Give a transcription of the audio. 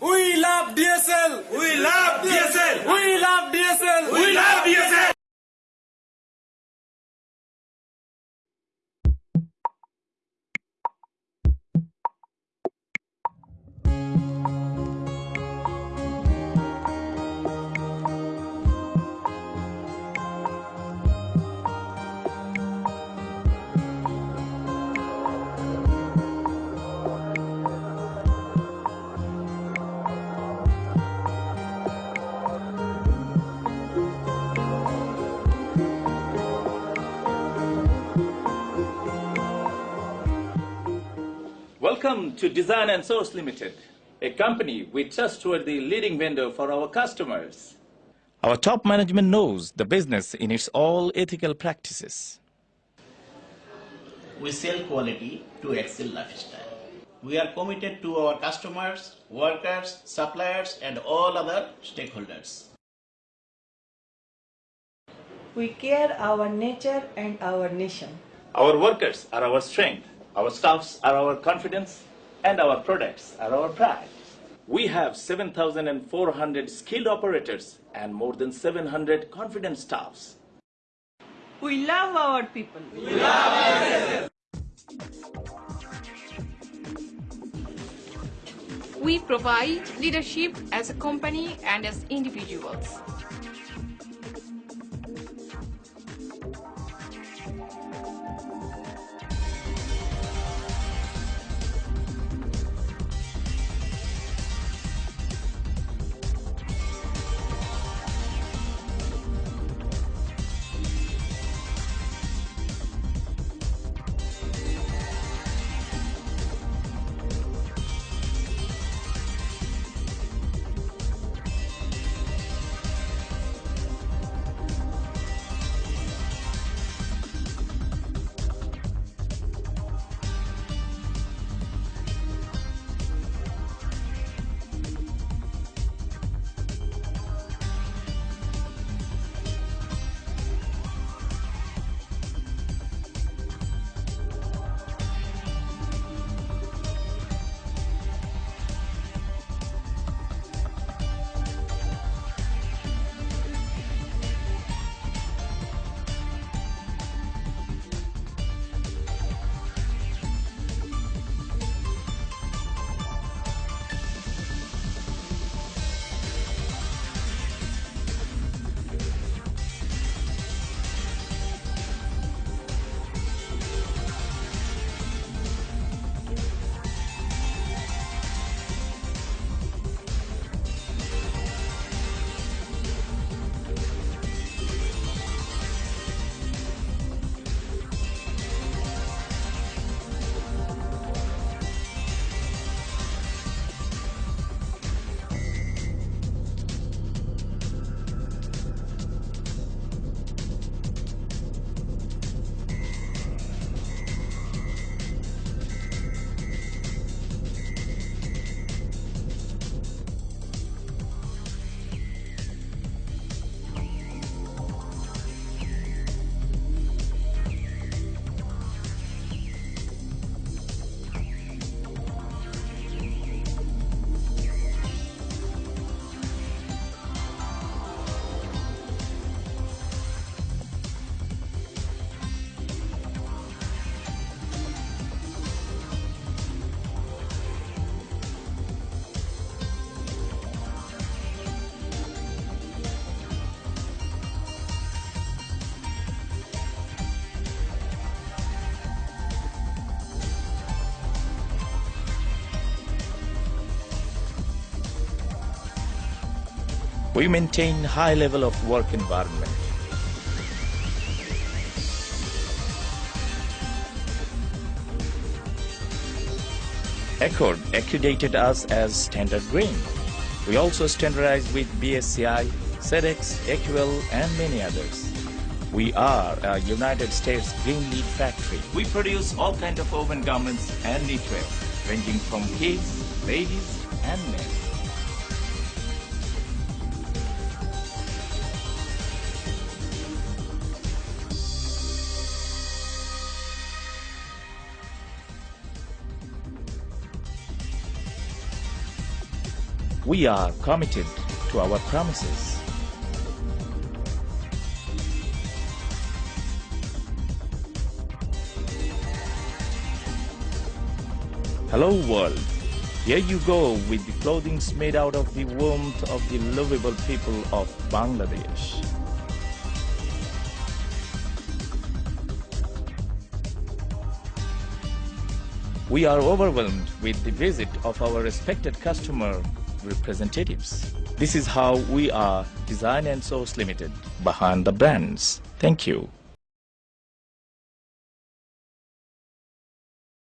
We love DSL. We love DSL. We love DSL. We love DSL. Welcome to Design and Source Limited, a company we trust with the leading vendor for our customers. Our top management knows the business in its all ethical practices. We sell quality to excel lifestyle. We are committed to our customers, workers, suppliers, and all other stakeholders. We care our nature and our nation. Our workers are our strength, our staffs are our confidence, and our products are our pride. We have 7,400 skilled operators and more than 700 confident staffs. We love our people. We provide leadership as a company and as individuals. We maintain high level of work environment. Accord accredited us as Standard Green. We also standardized with BSCI, SEDEX, AQL, and many others. We are a United States Green LEED factory. We produce all kinds of woven garments and knitwear, ranging from kids, ladies, and men. We are committed to our promises. Hello world. Here you go with the clothing made out of the warmth of the lovable people of Bangladesh. We are overwhelmed with the visit of our respected customer representatives. This is how we are Design and Source Limited behind the brands. Thank you.